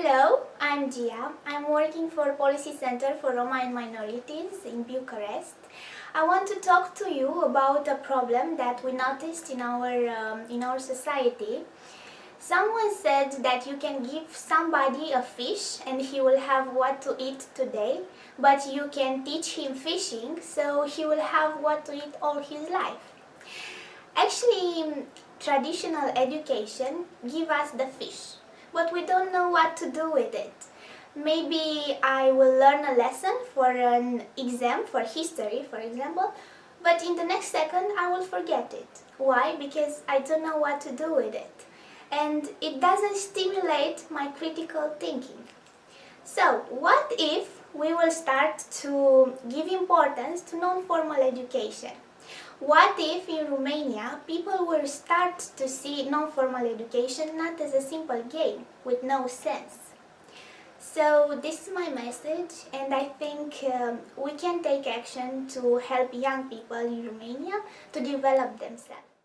Hello, I'm Dia. I'm working for Policy Center for Roma and Minorities in Bucharest. I want to talk to you about a problem that we noticed in our, um, in our society. Someone said that you can give somebody a fish and he will have what to eat today, but you can teach him fishing so he will have what to eat all his life. Actually, traditional education give us the fish but we don't know what to do with it. Maybe I will learn a lesson for an exam, for history for example, but in the next second I will forget it. Why? Because I don't know what to do with it. And it doesn't stimulate my critical thinking. So, what if we will start to give importance to non-formal education? What if in Romania people will start to see non-formal education not as a simple game with no sense? So this is my message and I think um, we can take action to help young people in Romania to develop themselves.